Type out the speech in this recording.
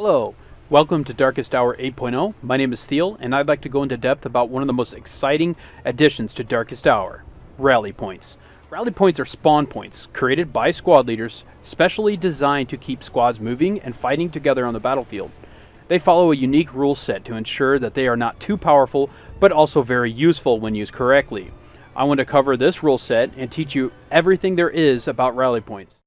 Hello, welcome to Darkest Hour 8.0. My name is Thiel, and I'd like to go into depth about one of the most exciting additions to Darkest Hour rally points. Rally points are spawn points created by squad leaders, specially designed to keep squads moving and fighting together on the battlefield. They follow a unique rule set to ensure that they are not too powerful, but also very useful when used correctly. I want to cover this rule set and teach you everything there is about rally points.